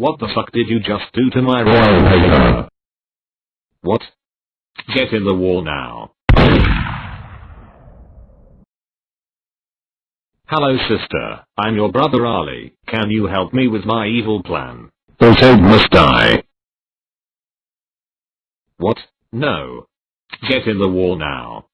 What the fuck did you just do to my royal paper? What? Get in the wall now. Hello sister, I'm your brother Ali, can you help me with my evil plan? Those egg must die. What? No. Get in the wall now.